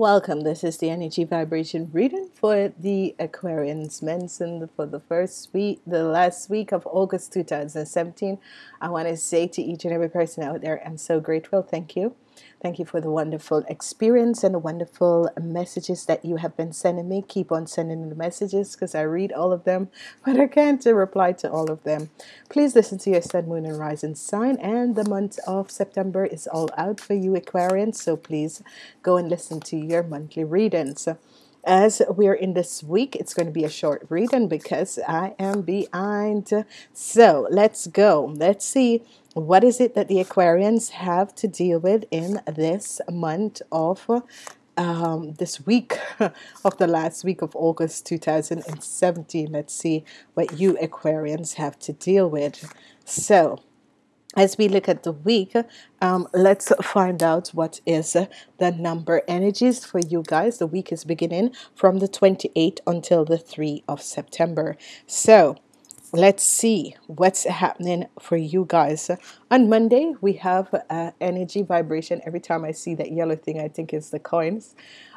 Welcome. This is the energy vibration reading for the Aquarians mentioned for the first week, the last week of August 2017. I want to say to each and every person out there, I'm so grateful. Thank you. Thank you for the wonderful experience and the wonderful messages that you have been sending me. Keep on sending the messages because I read all of them, but I can't reply to all of them. Please listen to your sun, moon, and rising sign. And the month of September is all out for you, Aquarians. So please go and listen to your monthly readings as we're in this week it's going to be a short reading because I am behind so let's go let's see what is it that the Aquarians have to deal with in this month of um, this week of the last week of August 2017 let's see what you Aquarians have to deal with. So as we look at the week um, let's find out what is the number energies for you guys. The week is beginning from the 28th until the 3 of September. So let's see what's happening for you guys. On Monday we have uh, energy vibration. Every time I see that yellow thing I think it's the coins.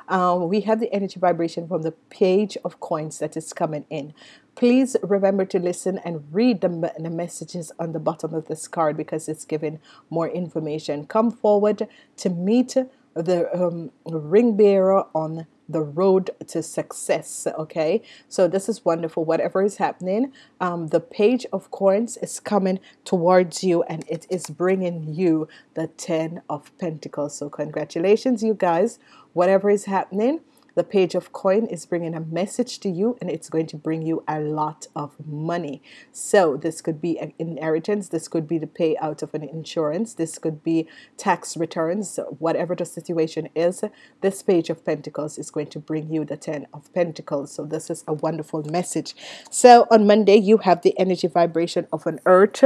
Um, we have the energy vibration from the page of coins that is coming in. Please remember to listen and read the, the messages on the bottom of this card because it's giving more information. Come forward to meet the um, ring bearer on the road to success okay? So this is wonderful. Whatever is happening um, the page of coins is coming towards you and it is bringing you the ten of Pentacles. So congratulations you guys. Whatever is happening the page of coin is bringing a message to you and it's going to bring you a lot of money. So this could be an inheritance this could be the payout of an insurance this could be tax returns whatever the situation is this page of pentacles is going to bring you the ten of pentacles. So this is a wonderful message. So on Monday you have the energy vibration of an earth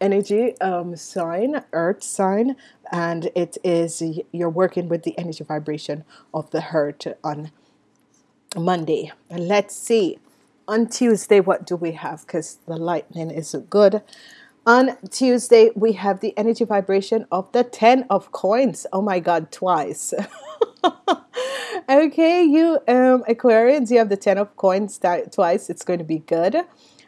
energy um, sign, earth sign, and it is you're working with the energy vibration of the heart on Monday. Let's see on Tuesday what do we have because the lightning is good. On Tuesday we have the energy vibration of the 10 of coins. Oh my god, twice. okay, you um Aquarians, you have the 10 of coins twice. It's going to be good.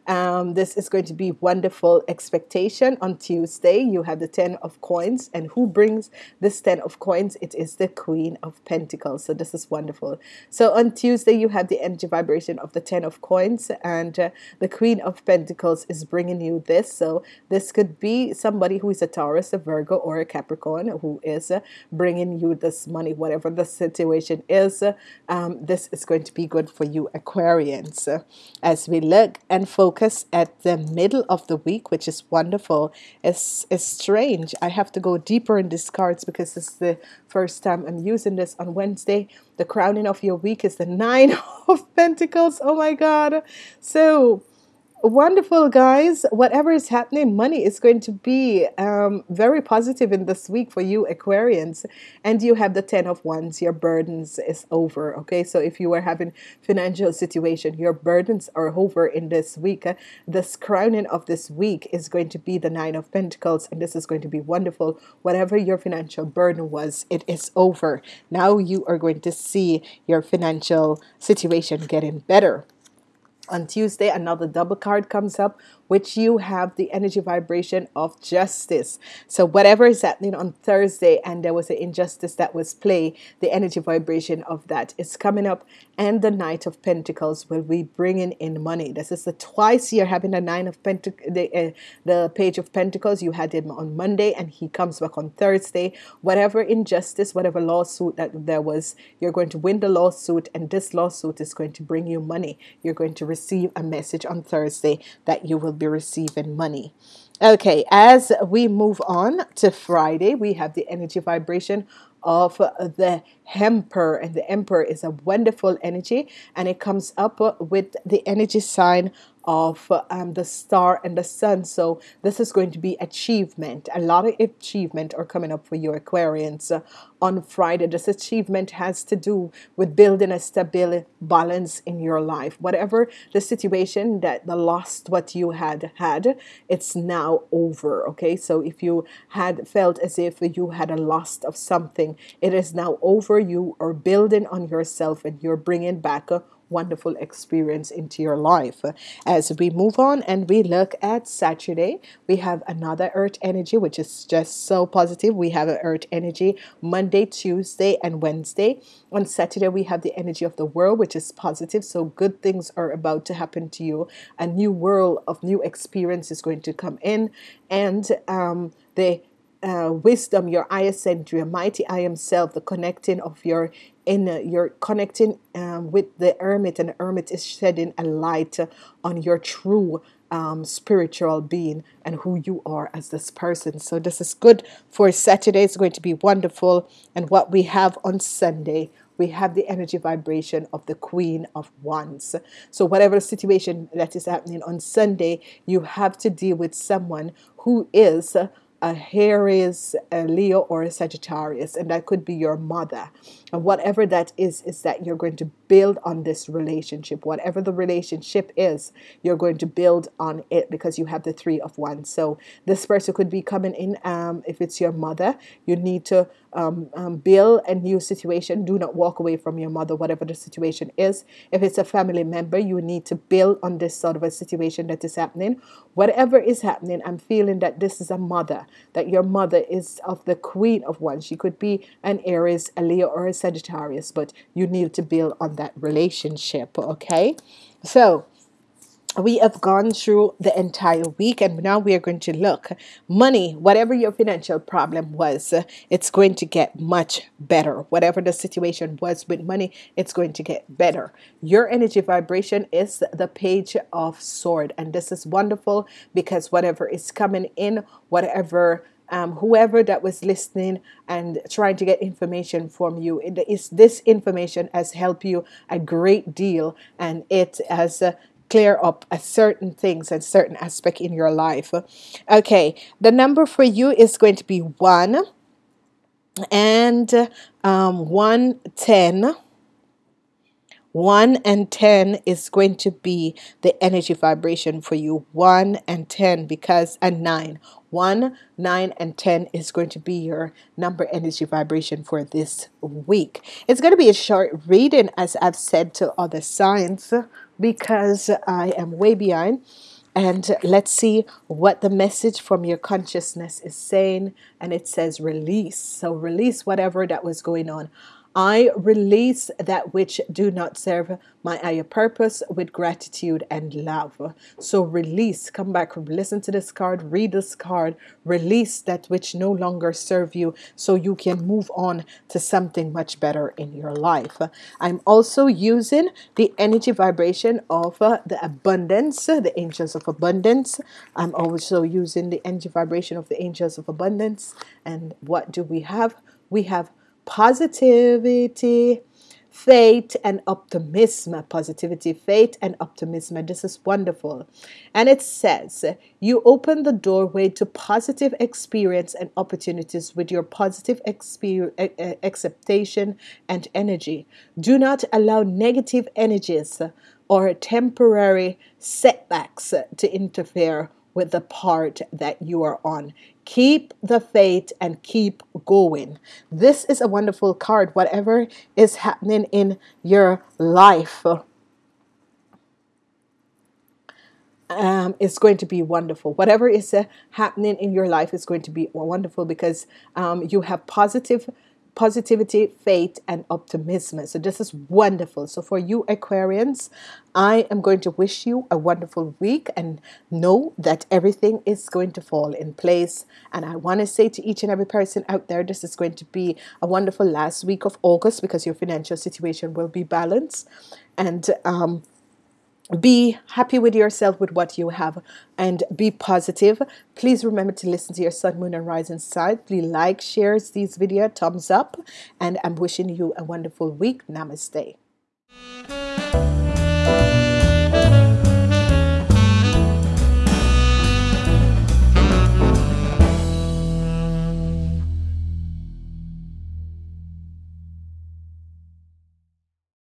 Um, this is going to be wonderful expectation on Tuesday. You have the Ten of Coins, and who brings this Ten of Coins? It is the Queen of Pentacles. So this is wonderful. So on Tuesday, you have the energy vibration of the Ten of Coins, and uh, the Queen of Pentacles is bringing you this. So this could be somebody who is a Taurus, a Virgo, or a Capricorn who is uh, bringing you this money, whatever the situation is. Um, this is going to be good for you, Aquarians. As we look and focus focus at the middle of the week, which is wonderful. It's, it's strange. I have to go deeper in these cards because is the first time I'm using this on Wednesday. The crowning of your week is the Nine of Pentacles. Oh my God. So wonderful guys. Whatever is happening money is going to be um, very positive in this week for you Aquarians. And you have the ten of wands. Your burdens is over okay? So if you are having financial situation your burdens are over in this week. This crowning of this week is going to be the nine of Pentacles and this is going to be wonderful. Whatever your financial burden was it is over. Now you are going to see your financial situation getting better on Tuesday, another double card comes up which you have the energy vibration of justice. So whatever is happening on Thursday and there was an injustice that was play, the energy vibration of that is coming up and the Knight of Pentacles will be bringing in money. This is the twice you're having the Nine of Pentacles, the, uh, the Page of Pentacles. You had him on Monday and he comes back on Thursday. Whatever injustice, whatever lawsuit that there was, you're going to win the lawsuit and this lawsuit is going to bring you money. You're going to receive a message on Thursday that you will be receiving money. Okay, as we move on to Friday, we have the energy vibration of the Emperor, and the Emperor is a wonderful energy, and it comes up with the energy sign of um, the star and the sun. So this is going to be achievement. A lot of achievement are coming up for you, Aquarians. Uh, on Friday, this achievement has to do with building a stable balance in your life. Whatever the situation that the lost what you had had, it's now over. Okay, so if you had felt as if you had a loss of something, it is now over. You are building on yourself and you're bringing back a wonderful experience into your life. As we move on and we look at Saturday, we have another earth energy, which is just so positive. We have an earth energy Monday, Tuesday, and Wednesday. On Saturday, we have the energy of the world, which is positive. So good things are about to happen to you. A new world of new experience is going to come in. And um, the uh, wisdom, your I ascend, your mighty I am self, the connecting of your inner, you're connecting um, with the hermit, and the hermit is shedding a light on your true um, spiritual being and who you are as this person. So, this is good for Saturday. It's going to be wonderful. And what we have on Sunday, we have the energy vibration of the Queen of Wands. So, whatever situation that is happening on Sunday, you have to deal with someone who is a Aries, a Leo, or a Sagittarius, and that could be your mother. And whatever that is, is that you're going to build on this relationship. Whatever the relationship is, you're going to build on it because you have the three of wands. So this person could be coming in. Um, if it's your mother, you need to um, um, build a new situation. Do not walk away from your mother, whatever the situation is. If it's a family member, you need to build on this sort of a situation that is happening. Whatever is happening, I'm feeling that this is a mother, that your mother is of the queen of wands. She could be an Aries, a Leo, or a Sagittarius, but you need to build on that relationship, okay? So, we have gone through the entire week and now we are going to look money whatever your financial problem was it's going to get much better whatever the situation was with money it's going to get better your energy vibration is the page of sword and this is wonderful because whatever is coming in whatever um, whoever that was listening and trying to get information from you. It is this information has helped you a great deal, and it has uh, clear up a certain things and certain aspect in your life. Okay, the number for you is going to be one and um, one ten. 1 and 10 is going to be the energy vibration for you 1 and 10 because and 9 1 9 and 10 is going to be your number energy vibration for this week it's going to be a short reading as I've said to other signs because I am way behind. And let's see what the message from your consciousness is saying. And it says release. So release whatever that was going on I release that which do not serve my higher purpose with gratitude and love. So release, come back, listen to this card, read this card, release that which no longer serve you so you can move on to something much better in your life. I'm also using the energy vibration of uh, the abundance, the angels of abundance. I'm also using the energy vibration of the angels of abundance. And what do we have? We have positivity, faith, and optimism. Positivity, faith, and optimism. This is wonderful. And it says, You open the doorway to positive experience and opportunities with your positive acceptation and energy. Do not allow negative energies or temporary setbacks to interfere with the part that you are on. Keep the faith and keep going. This is a wonderful card. Whatever is happening in your life, um, is going to be wonderful. Whatever is uh, happening in your life is going to be wonderful because um, you have positive positivity, faith, and optimism. So, this is wonderful. So, for you, Aquarians, I am going to wish you a wonderful week and know that everything is going to fall in place. And I want to say to each and every person out there, this is going to be a wonderful last week of August because your financial situation will be balanced. And um, be happy with yourself with what you have and be positive. Please remember to listen to your sun moon and rising side please like shares these video thumbs up and i'm wishing you a wonderful week. Namaste